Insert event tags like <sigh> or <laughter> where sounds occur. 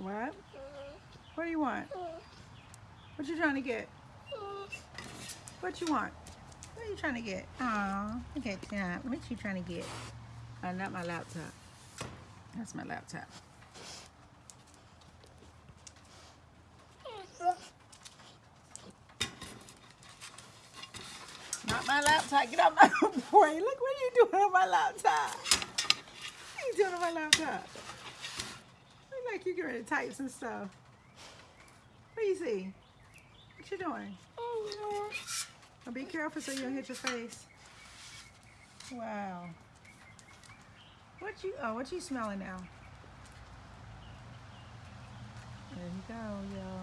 What? What do you want? What you trying to get? What you want? What are you trying to get? Aw, look at that. What you trying to get? Oh, not my laptop. That's my laptop. Not my laptop. Get off my <laughs> boy. Look what you doing on my laptop. What you doing on my laptop? Like you getting ready to type some stuff. What do you see? What you doing? Oh, be careful so you don't hit your face. Wow. What you, oh, what you smelling now? There you go, yo.